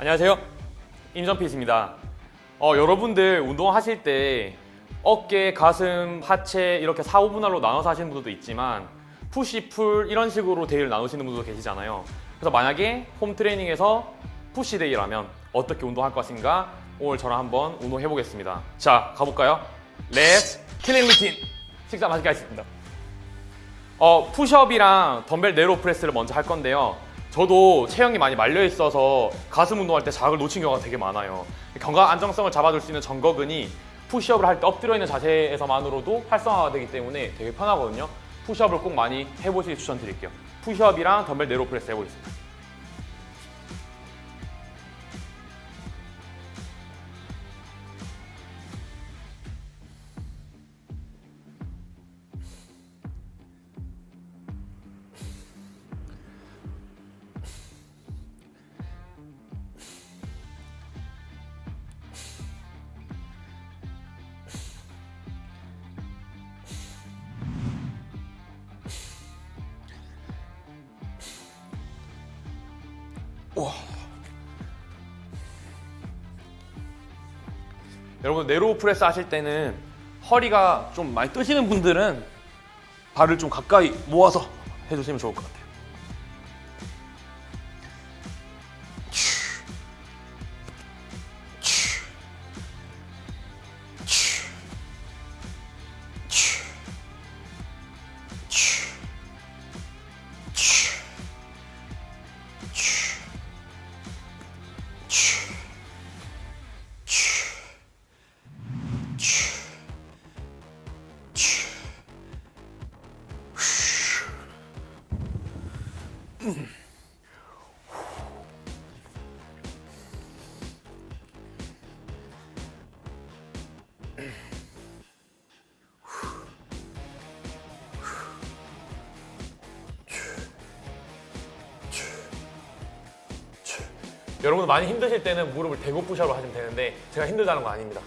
안녕하세요. 임전핏입니다. 어, 여러분들 운동하실 때 어깨, 가슴, 하체 이렇게 4, 5분할로 나눠서 하시는 분들도 있지만 push, pull 이런 식으로 day를 나누시는 분들도 계시잖아요. 그래서 만약에 홈 트레이닝에서 push day라면 어떻게 운동할 것인가 오늘 저랑 한번 운동해 보겠습니다. 자, 가볼까요? Let's killing routine! 식사 맛있게 하겠습니다. 어, 푸시업이랑 덤벨 narrow press를 먼저 할 건데요. 저도 체형이 많이 말려 있어서 가슴 운동할 때 자극을 놓친 경우가 되게 많아요. 견갑 안정성을 잡아줄 수 있는 전거근이 푸시업을 할 때 엎드려 있는 자세에서만으로도 활성화가 되기 때문에 되게 편하거든요. 푸시업을 꼭 많이 해보시길 추천드릴게요. 푸시업이랑 덤벨 narrow press 해보겠습니다. 여러분 네로 프레스 하실 때는 허리가 좀 많이 뜨시는 분들은 발을 좀 가까이 모아서 해주시면 좋을 것 같아요. 여러분 많이 힘드실 때는 무릎을 대고 푸시업을 하시면 되는데 제가 힘들다는 거 아닙니다.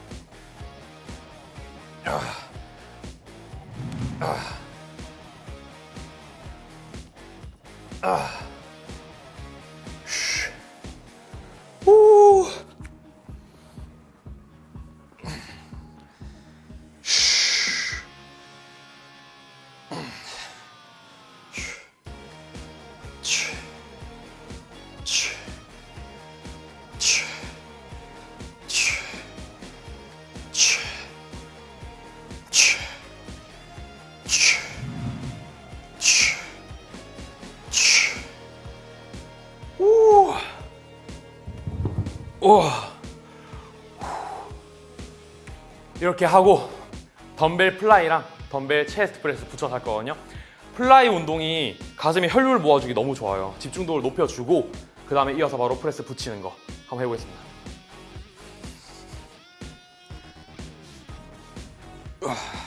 이렇게 하고 덤벨 fly랑 덤벨 chest press 붙여서 할 거거든요. fly 운동이 가슴에 혈류를 모아주기 너무 좋아요. 집중도를 높여주고 그 다음에 이어서 바로 프레스 붙이는 거 한번 해보겠습니다. 와.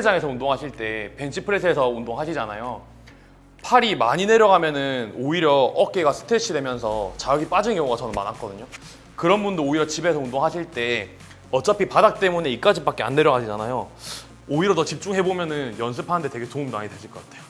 헬스장에서 운동하실 때 벤치프레스에서 운동하시잖아요. 팔이 많이 내려가면 은 오히려 어깨가 스트레치 되면서 자극이 빠진 경우가 저는 많았거든요. 그런 분도 오히려 집에서 운동하실 때 어차피 바닥 때문에 이까지밖에 안 내려가지잖아요. 오히려 더 집중해 보면 은 연습하는데 되게 도움 많이 되실 것 같아요.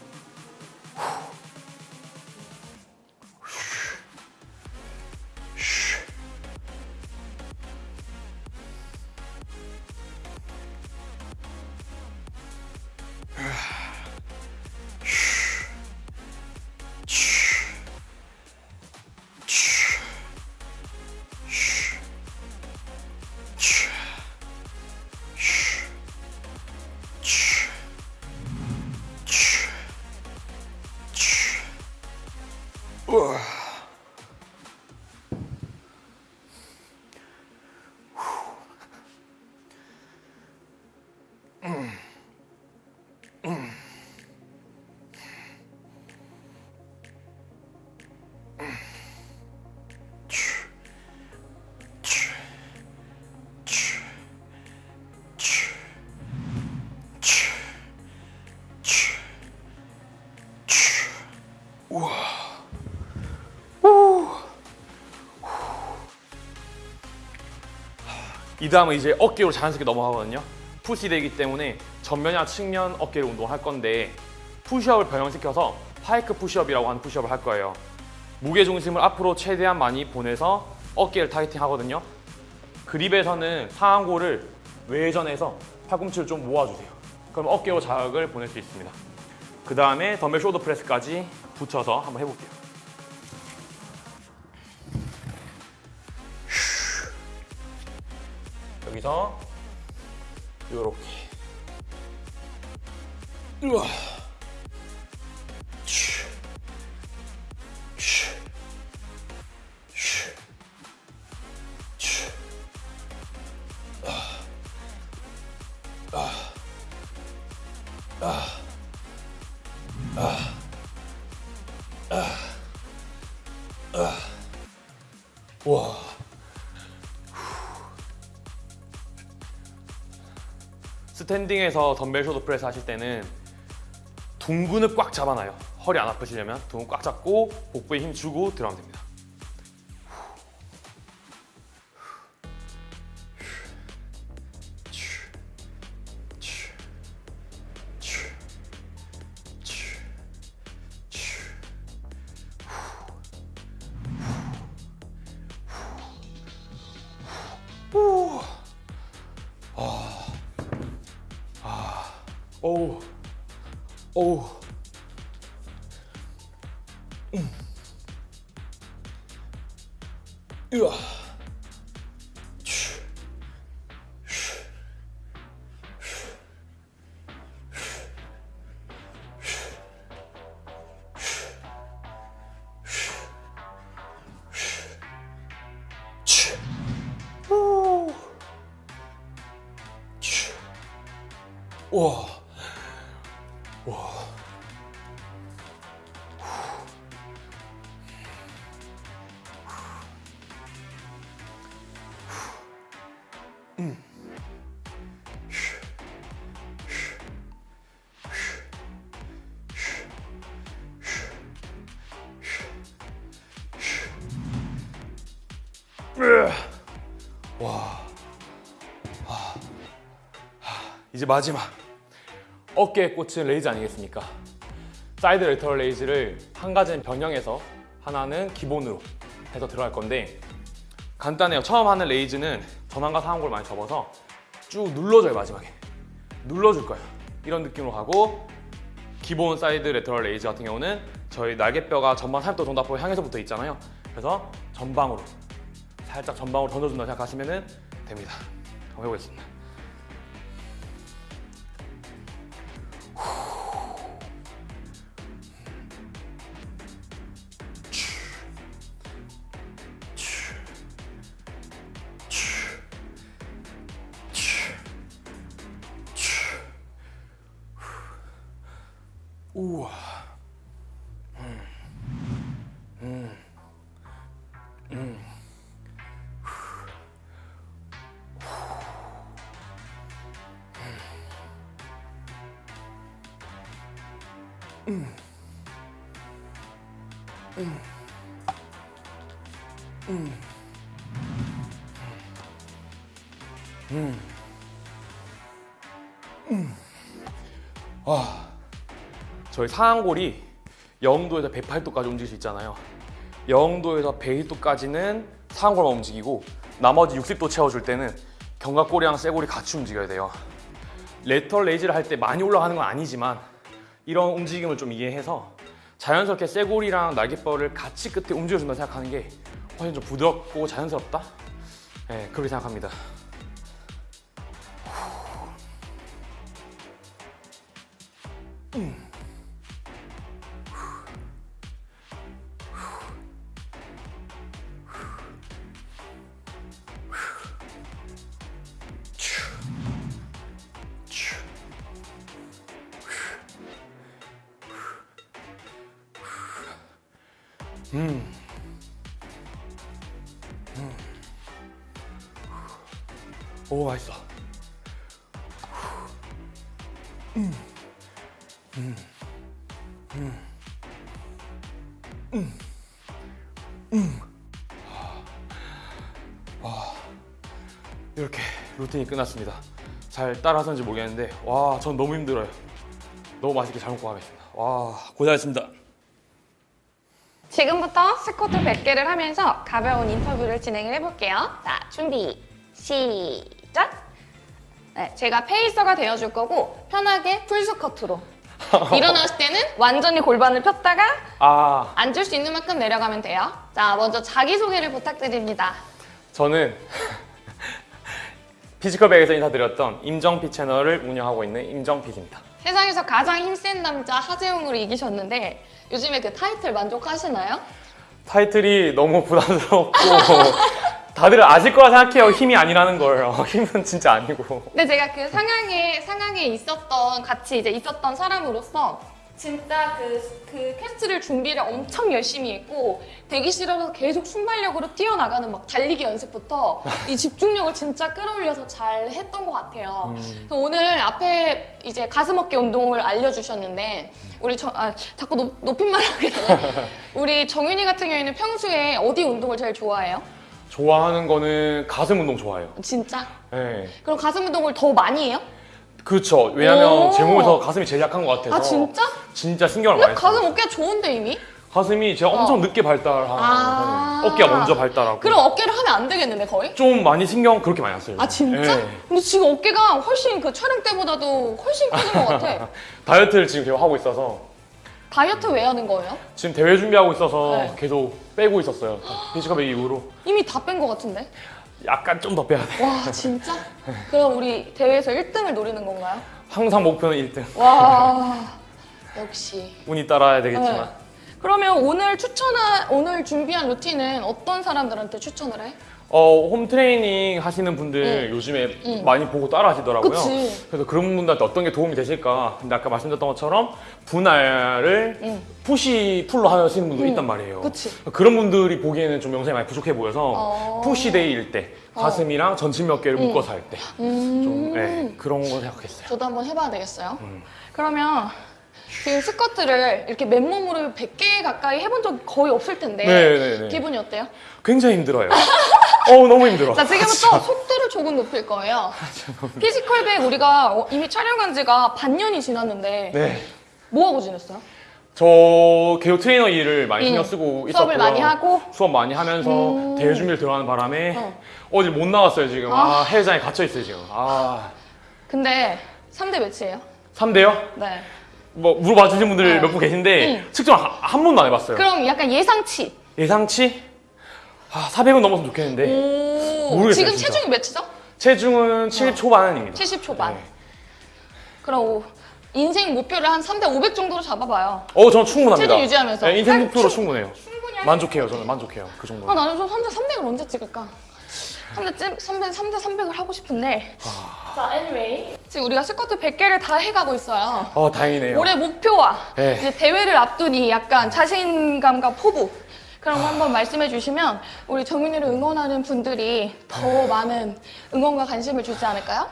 이 다음은 이제 어깨로 자연스럽게 넘어가거든요. push day기 때문에 전면이나 측면 어깨를 운동할 건데 푸시업을 변형시켜서 pike 푸시업이라고 하는 푸시업을 할 거예요. 무게 중심을 앞으로 최대한 많이 보내서 어깨를 targeting 하거든요. 그립에서는 상완골을 외전해서 팔꿈치를 좀 모아주세요. 그럼 어깨로 자극을 보낼 수 있습니다. 그 다음에 덤벨 shoulder press까지 붙여서 한번 해볼게요. 여기서 요렇게 우와. 스탠딩에서 덤벨 쇼도 프레스 하실 때는 둥근을 꽉 잡아놔요. 허리 안 아프시려면 둥근 꽉 잡고 복부에 힘 주고 들어가면 됩니다. 오우 오우 음. 으아. 와. 이제 마지막 어깨의 꽃인 raise 아니겠습니까? side lateral raise를 한 가지는 변형해서 하나는 기본으로 해서 들어갈 건데 간단해요. 처음 하는 raise는 전완과 상완골 많이 접어서 쭉 눌러줘요 마지막에 눌러줄 거예요. 이런 느낌으로 가고 기본 side lateral raise 같은 경우는 저희 날개뼈가 전방 30도 정도 앞으로 향해서 붙어 있잖아요. 그래서 전방으로 살짝 전방으로 던져준다 생각하시면 됩니다. 한번 해보겠습니다. 우와. 저희 상완골이 0도에서 108도까지 움직일 수 있잖아요. 0도에서 102도까지는 상완골만 움직이고 나머지 60도 채워줄 때는 견갑골이랑 쇄골이 같이 움직여야 돼요. 레터 레이즈를 할 때 많이 올라가는 건 아니지만 이런 움직임을 좀 이해해서 자연스럽게 쇄골이랑 날개뼈를 같이 끝에 움직여준다 생각하는 게 훨씬 좀 부드럽고 자연스럽다? 네, 그렇게 생각합니다. 음. 오 맛있어. 이렇게 루틴이 끝났습니다. 잘 따라하는지 모르겠는데 와, 전 너무 힘들어요. 너무 맛있게 잘 먹고 가겠습니다. 와, 고생하셨습니다. 지금부터 스쿼트 100개를 하면서 가벼운 인터뷰를 진행을 해볼게요. 자, 준비, 시작! 네, 제가 pacer가 되어줄 거고 편하게 full 스쿼트로 일어났을 때는 완전히 골반을 폈다가 아, 앉을 수 있는 만큼 내려가면 돼요. 자, 먼저 자기소개를 부탁드립니다. 저는 피지컬 백에서 인사드렸던 임정피 채널을 운영하고 있는 임정피입니다. 세상에서 가장 힘센 남자 하제용을 이기셨는데 요즘에 그 타이틀 만족하시나요? 타이틀이 너무 부담스럽고 다들 아실 거라 생각해요. 힘이 아니라는 걸. 어, 힘은 진짜 아니고. 근데 제가 그 상황에 상황에 있었던 같이 이제 있었던 사람으로서 진짜 그, 그 quest를 준비를 엄청 열심히 했고 대기실에서 계속 순발력으로 뛰어나가는 막 달리기 연습부터 이 집중력을 진짜 끌어올려서 잘 했던 것 같아요. 그래서 오늘 앞에 이제 가슴 어깨 운동을 알려주셨는데 우리 저, 아, 자꾸 높, 높임말 하게 되네. 우리 정윤이 같은 경우에는 평소에 어디 운동을 제일 좋아해요? 좋아하는 거는 가슴 운동 좋아해요. 진짜? 네. 그럼 가슴 운동을 더 많이 해요? 그렇죠. 왜냐면 오. 제 몸에서 가슴이 제일 약한 것 같아서. 아 진짜? 진짜 신경을 많이 써요. 가슴 어깨가 좋은데 이미? 가슴이 제가 엄청 어. 늦게 발달하는 아. 어깨가 먼저 발달하고 그럼 어깨를 하면 안 되겠는데 거의? 좀 많이 신경 그렇게 많이 안 써요. 아 진짜? 네. 근데 지금 어깨가 훨씬 그 촬영 때보다도 훨씬 커진 것 같아. 다이어트를 지금 제가 하고 있어서 다이어트 왜 하는 거예요? 지금 대회 준비하고 있어서 네. 계속 빼고 있었어요. 피지컬백 이후로 이미 다 뺀 것 같은데? 약간 좀 더 빼야 돼. 와 진짜? 그럼 우리 대회에서 1등을 노리는 건가요? 항상 목표는 1등. 와 역시. 운이 따라야 되겠지만 네. 그러면 오늘 추천한 오늘 준비한 루틴은 어떤 사람들한테 추천을 해? 어, 홈 트레이닝 하시는 분들 요즘에 응. 많이 보고 따라 하시더라고요. 그치. 그래서 그런 분들한테 어떤 게 도움이 되실까? 근데 아까 말씀드렸던 것처럼 분할을 응. push pull로 하시는 분도 있단 말이에요. 그치. 런 분들이 보기에는 좀 영상이 많이 부족해 보여서 어. push day일 때 가슴이랑 전신 몇 개를 묶어서 할 때좀 음. 네, 그런 거 생각했어요. 저도 한번 해봐야 되겠어요. 음. 그러면 지금 스쿼트를 이렇게 맨몸으로 100개 가까이 해본 적 거의 없을 텐데 네, 네, 네. 기분이 어때요? 굉장히 힘들어요. 어 너무 힘들어. 자 지금부터 속도를 조금 높일 거예요. 피지컬백 우리가 어, 이미 촬영한 지가 반년이 지났는데 네. 뭐 하고 지냈어요? 저 개요 트레이너 일을 많이 응. 신경 쓰고 있었고요. 수업을 많이 하고? 수업 많이 하면서 음. 대회 준비를 들어가는 바람에 어. 어. 디못 나왔어요 지금. 아. 아, 해외장에 갇혀 있어요 지금. 아 근데 3대 몇이에요? 3대요? 네. 뭐 물어봐 주신 분들 네. 몇분 계신데 응. 측정 한, 한 번도 안 해봤어요. 그럼 약간 예상치. 예상치 아 400은 넘었으면 좋겠는데 오. 모르겠어요, 지금 진짜. 체중이 몇이죠? 체중은 7 초반입니다. 70 초반. 네. 그럼 오- 인생 목표를 한 3대 500 정도로 잡아봐요. 어 저는 충분합니다. 체중 유지하면서. 네, 인생 목표로 충- 할 만족해요 저는 만족해요 그 정도. 아, 나는 좀 3대 300을 언제 찍을까? 3대, 3대, 3대 300을 하고 싶은데. 아. 자, anyway. 지금 우리가 스쿼트 100개를 다 해가고 있어요. 어 다행이네요. 올해 목표와 네. 이제 대회를 앞두니 약간 자신감과 포부. 그런 거 한번 말씀해 주시면 우리 정윤이를 응원하는 분들이 더 많은 응원과 관심을 주지 않을까요?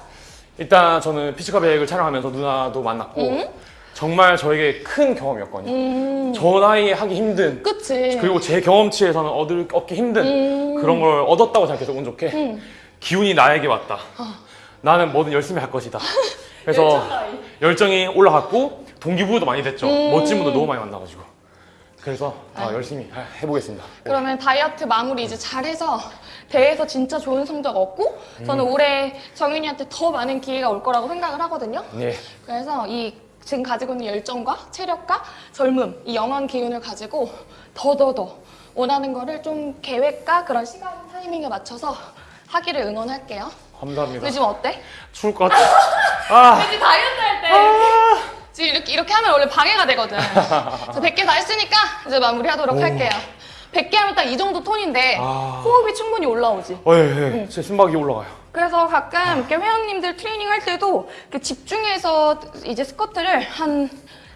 일단 저는 피지컬백을 촬영하면서 누나도 만났고 응? 정말 저에게 큰 경험이었거든요. 음, 저 나이에 하기 힘든 그치. 그리고 제 경험치에서는 얻을 얻기 힘든 음. 그런 걸 얻었다고 생각해서 운 좋게 음. 기운이 나에게 왔다. 나는 뭐든 열심히 할 것이다. 그래서 열정. 열정이 올라갔고 동기부여도 많이 됐죠. 음. 멋진 분들 너무 많이 만나가지고 그래서 다 열심히 해보겠습니다. 그러면 다이어트 마무리 이제 잘해서 대회에서 진짜 좋은 성적 얻고 저는 음. 올해 정윤이한테 더 많은 기회가 올 거라고 생각을 하거든요. 네. 그래서 이 지금 가지고 있는 열정과 체력과 젊음, 이 영원 기운을 가지고 더더더 원하는 거를 좀 계획과 그런 시간 타이밍에 맞춰서 하기를 응원할게요. 감사합니다. 요즘 어때? 추울 것 같아. 아, 왠지 다이어트 할 때 지금 이렇게, 이렇게 하면 원래 방해가 되거든. 저 100개 다 했으니까 이제 마무리하도록 오. 할게요. 100개 하면 딱 이 정도 톤인데 아. 호흡이 충분히 올라오지. 어, 예, 예. 제 심박이 올라가요. 그래서 가끔 이렇게 회원님들 트레이닝 할 때도 이렇게 집중해서 이제 스쿼트를 한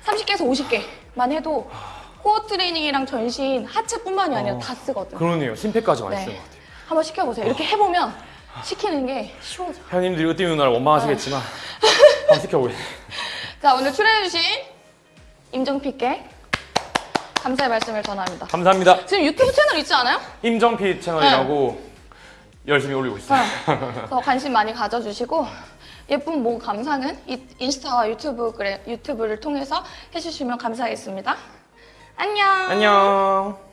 30개에서 50개만 해도 코어 트레이닝이랑 전신, 하체뿐만이 아니라 어. 다 쓰거든. 그러네요. 심폐까지 많이 네. 쓰는 것 같아요. 한번 시켜보세요. 이렇게 해보면 시키는 게 쉬워져. 회원님들이 으뜸 누나를 원망하시겠지만 한번 시켜보세요. 자, 오늘 출연해주신 임정피께 감사의 말씀을 전합니다. 감사합니다. 지금 유튜브 채널 있지 않아요? 임정피 채널이라고 열심히 올리고 있어요. 더 관심 많이 가져주시고 예쁜 몸 감상은 이 인스타와 유튜브 그래 유튜브를 통해서 해주시면 감사하겠습니다. 안녕. 안녕.